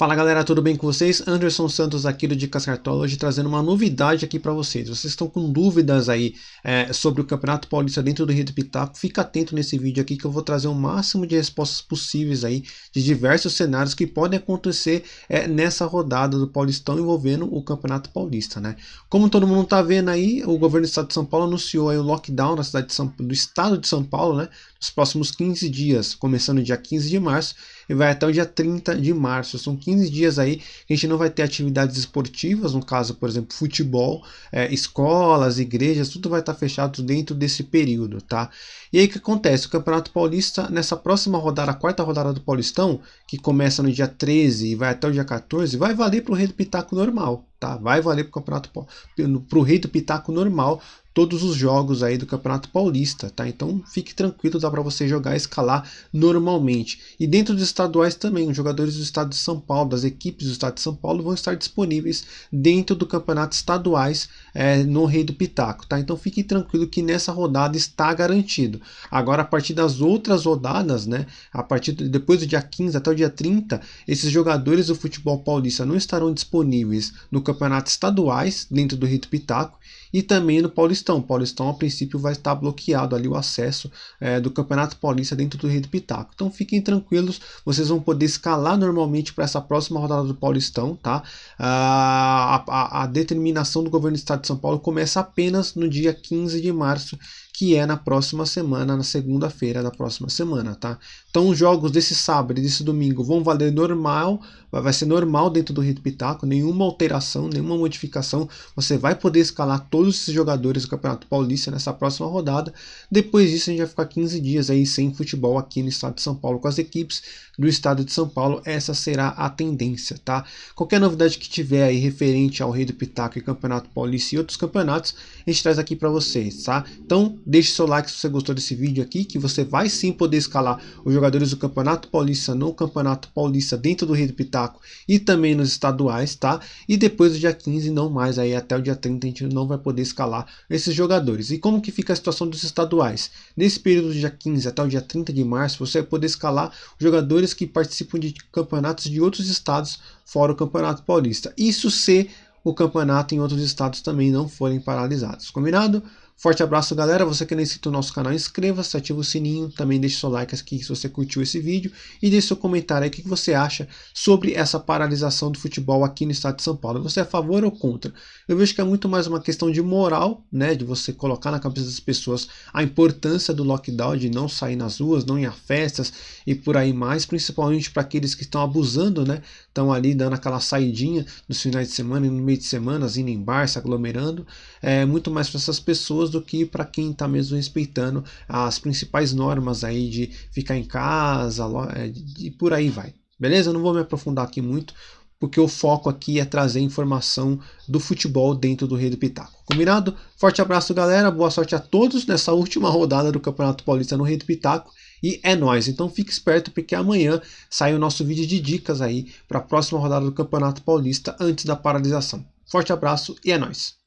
Fala galera, tudo bem com vocês? Anderson Santos aqui do Dicas Cartola, trazendo uma novidade aqui para vocês. Vocês estão com dúvidas aí é, sobre o Campeonato Paulista dentro do Rio do Pitaco? Fica atento nesse vídeo aqui que eu vou trazer o máximo de respostas possíveis aí de diversos cenários que podem acontecer é, nessa rodada do Paulistão envolvendo o Campeonato Paulista, né? Como todo mundo tá vendo aí, o governo do Estado de São Paulo anunciou aí o lockdown na cidade de São, do Estado de São Paulo, né? Nos próximos 15 dias, começando dia 15 de março e vai até o dia 30 de março. São 15 dias aí a gente não vai ter atividades esportivas, no caso, por exemplo, futebol, é, escolas, igrejas, tudo vai estar fechado dentro desse período, tá? E aí o que acontece? O Campeonato Paulista, nessa próxima rodada, a quarta rodada do Paulistão, que começa no dia 13 e vai até o dia 14, vai valer para o Rei do Pitaco normal, tá? Vai valer para o Campeonato para o Rei do Pitaco normal todos os jogos aí do Campeonato Paulista, tá? Então fique tranquilo, dá para você jogar e escalar normalmente. E dentro dos estaduais também, os jogadores do estado de São Paulo, das equipes do estado de São Paulo vão estar disponíveis dentro do campeonato estaduais é, no Rei do Pitaco, tá? Então fique tranquilo que nessa rodada está garantido. Agora a partir das outras rodadas, né? A partir de, depois do dia 15 até o dia 30, esses jogadores do futebol paulista não estarão disponíveis no campeonato estaduais dentro do Rei do Pitaco e também no Paulistão. Paulistão, a princípio, vai estar bloqueado ali o acesso é, do Campeonato Paulista dentro do Rei do Pitaco. Então fiquem tranquilos, vocês vão poder escalar normalmente para essa próxima rodada do Paulistão, tá? A, a, a determinação do governo do Estado de São Paulo começa apenas no dia 15 de março que é na próxima semana, na segunda-feira da próxima semana, tá? Então os jogos desse sábado e desse domingo vão valer normal, vai ser normal dentro do Rito Pitaco, nenhuma alteração, nenhuma modificação, você vai poder escalar todos esses jogadores do Campeonato Paulista nessa próxima rodada, depois disso a gente vai ficar 15 dias aí sem futebol aqui no estado de São Paulo com as equipes do estado de São Paulo, essa será a tendência, tá? Qualquer novidade que tiver aí referente ao Rei do Pitaco e Campeonato Paulista e outros campeonatos, a gente traz aqui para vocês, tá? Então Deixe seu like se você gostou desse vídeo aqui, que você vai sim poder escalar os jogadores do Campeonato Paulista no Campeonato Paulista dentro do Rio do Pitaco e também nos estaduais, tá? E depois do dia 15, não mais, aí até o dia 30 a gente não vai poder escalar esses jogadores. E como que fica a situação dos estaduais? Nesse período do dia 15 até o dia 30 de março, você vai poder escalar jogadores que participam de campeonatos de outros estados fora o Campeonato Paulista. Isso se o campeonato em outros estados também não forem paralisados. Combinado? Forte abraço, galera. Você que não é inscrito no nosso canal, inscreva-se, ativa o sininho. Também deixe seu like aqui se você curtiu esse vídeo. E deixe seu comentário aí o que você acha sobre essa paralisação do futebol aqui no estado de São Paulo. Você é a favor ou contra? Eu vejo que é muito mais uma questão de moral, né? De você colocar na cabeça das pessoas a importância do lockdown, de não sair nas ruas, não ir a festas e por aí mais. Principalmente para aqueles que estão abusando, né? Estão ali dando aquela saidinha nos finais de semana e no meio de semana, indo em bar, se aglomerando. É muito mais para essas pessoas do que para quem está mesmo respeitando as principais normas aí de ficar em casa é, e por aí vai. Beleza? Eu não vou me aprofundar aqui muito, porque o foco aqui é trazer informação do futebol dentro do Rei do Pitaco. Combinado? Forte abraço, galera. Boa sorte a todos nessa última rodada do Campeonato Paulista no Rei do Pitaco. E é nóis. Então fique esperto, porque amanhã sai o nosso vídeo de dicas aí para a próxima rodada do Campeonato Paulista antes da paralisação. Forte abraço e é nóis.